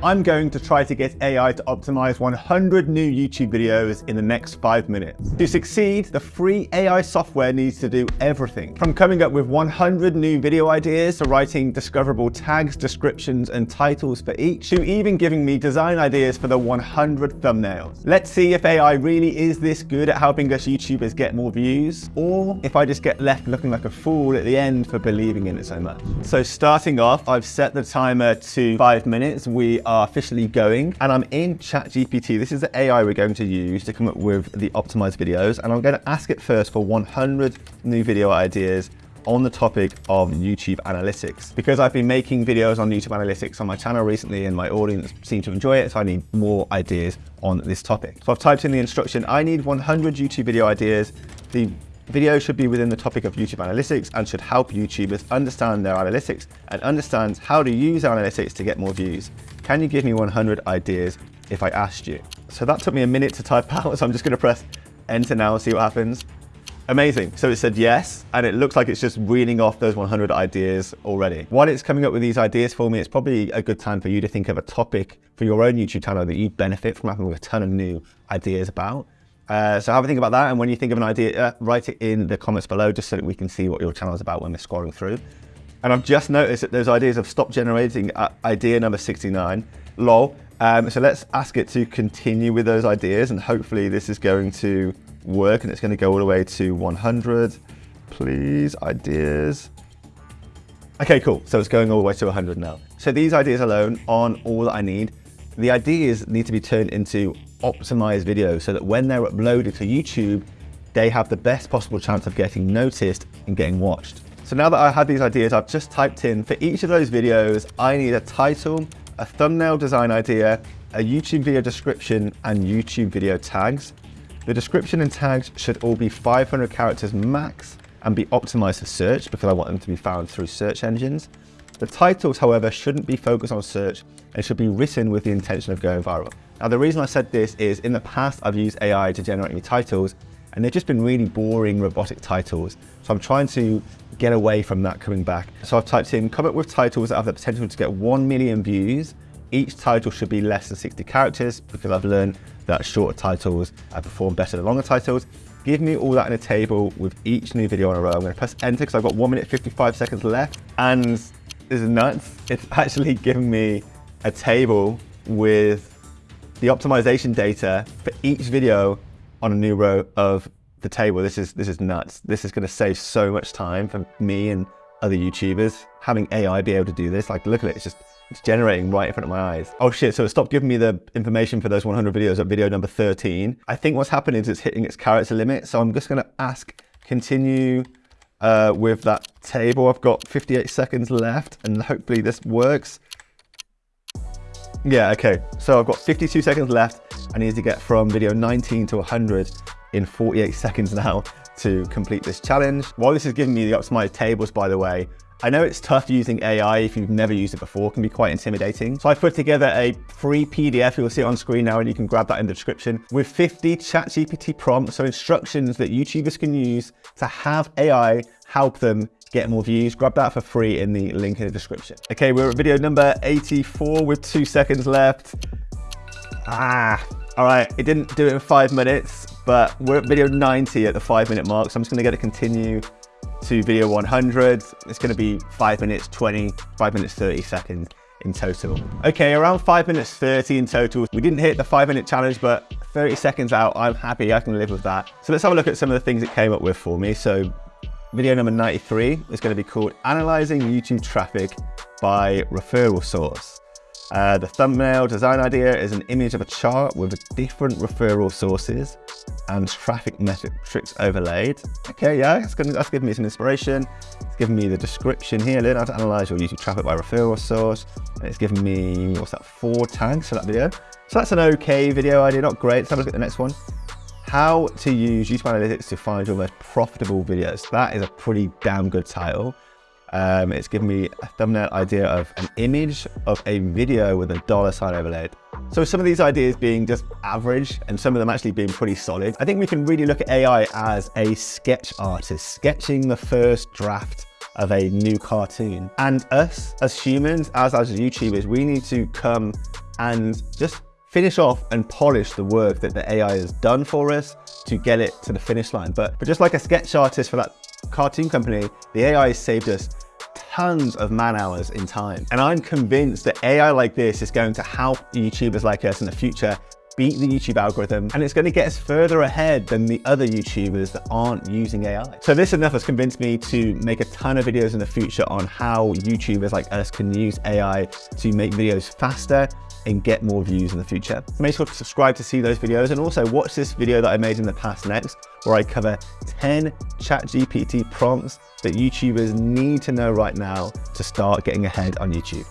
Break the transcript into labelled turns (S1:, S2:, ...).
S1: I'm going to try to get AI to optimize 100 new YouTube videos in the next five minutes. To succeed, the free AI software needs to do everything from coming up with 100 new video ideas to writing discoverable tags, descriptions, and titles for each, to even giving me design ideas for the 100 thumbnails. Let's see if AI really is this good at helping us YouTubers get more views, or if I just get left looking like a fool at the end for believing in it so much. So starting off, I've set the timer to five minutes. We are officially going and I'm in ChatGPT. This is the AI we're going to use to come up with the optimized videos. And I'm going to ask it first for 100 new video ideas on the topic of YouTube analytics. Because I've been making videos on YouTube analytics on my channel recently and my audience seem to enjoy it, so I need more ideas on this topic. So I've typed in the instruction, I need 100 YouTube video ideas. The Video should be within the topic of YouTube analytics and should help YouTubers understand their analytics and understand how to use analytics to get more views. Can you give me 100 ideas if I asked you? So that took me a minute to type out, so I'm just gonna press enter now and see what happens. Amazing. So it said yes, and it looks like it's just reading off those 100 ideas already. While it's coming up with these ideas for me, it's probably a good time for you to think of a topic for your own YouTube channel that you benefit from having a ton of new ideas about. Uh, so have a think about that. And when you think of an idea, uh, write it in the comments below just so that we can see what your channel is about when we're scrolling through. And I've just noticed that those ideas have stopped generating uh, idea number 69, lol. Um, so let's ask it to continue with those ideas and hopefully this is going to work and it's going to go all the way to 100. Please, ideas. Okay, cool. So it's going all the way to 100 now. So these ideas alone aren't all that I need. The ideas need to be turned into optimized videos so that when they're uploaded to YouTube, they have the best possible chance of getting noticed and getting watched. So now that I had these ideas, I've just typed in for each of those videos, I need a title, a thumbnail design idea, a YouTube video description, and YouTube video tags. The description and tags should all be 500 characters max and be optimized for search because I want them to be found through search engines. The titles, however, shouldn't be focused on search and should be written with the intention of going viral. Now, the reason I said this is in the past, I've used AI to generate me titles and they've just been really boring robotic titles. So I'm trying to get away from that coming back. So I've typed in, come up with titles that have the potential to get 1 million views. Each title should be less than 60 characters because I've learned that shorter titles perform better than longer titles. Give me all that in a table with each new video on a row. I'm gonna press enter because I've got one minute 55 seconds left. And is nuts. It's actually giving me a table with the optimization data for each video on a new row of the table. This is this is nuts. This is going to save so much time for me and other YouTubers. Having AI be able to do this, like look at it, it's just it's generating right in front of my eyes. Oh shit, so it stopped giving me the information for those 100 videos at video number 13. I think what's happening is it's hitting its character limit. So I'm just gonna ask, continue uh, with that table. I've got 58 seconds left and hopefully this works. Yeah, okay. So I've got 52 seconds left. I need to get from video 19 to 100 in 48 seconds now to complete this challenge. While this is giving me the optimized tables, by the way, I know it's tough using AI if you've never used it before, it can be quite intimidating. So I put together a free PDF, you'll see it on screen now and you can grab that in the description, with 50 ChatGPT prompts, so instructions that YouTubers can use to have AI help them get more views. Grab that for free in the link in the description. Okay, we're at video number 84 with two seconds left. Ah, all right, it didn't do it in five minutes, but we're at video 90 at the five minute mark. So I'm just gonna get to continue to video 100. It's gonna be five minutes 20, five minutes 30 seconds in total. Okay, around five minutes 30 in total. We didn't hit the five minute challenge, but 30 seconds out, I'm happy, I can live with that. So let's have a look at some of the things it came up with for me. So Video number 93 is going to be called Analyzing YouTube Traffic by Referral Source. Uh, the thumbnail design idea is an image of a chart with different referral sources and traffic metrics overlaid. Okay, yeah, that's, gonna, that's giving me some inspiration. It's giving me the description here, learn how to analyze your YouTube traffic by referral source. And it's giving me, what's that, four tags for that video. So that's an okay video idea, not great. Let's have a look at the next one how to use YouTube Analytics to find your most profitable videos. That is a pretty damn good title. Um, it's given me a thumbnail idea of an image of a video with a dollar sign overlaid. So some of these ideas being just average and some of them actually being pretty solid. I think we can really look at AI as a sketch artist, sketching the first draft of a new cartoon. And us as humans, as as YouTubers, we need to come and just finish off and polish the work that the AI has done for us to get it to the finish line. But, but just like a sketch artist for that cartoon company, the AI has saved us tons of man hours in time. And I'm convinced that AI like this is going to help YouTubers like us in the future beat the YouTube algorithm and it's going to get us further ahead than the other YouTubers that aren't using AI. So this enough has convinced me to make a ton of videos in the future on how YouTubers like us can use AI to make videos faster and get more views in the future. Make sure to subscribe to see those videos and also watch this video that I made in the past next, where I cover 10 ChatGPT prompts that YouTubers need to know right now to start getting ahead on YouTube.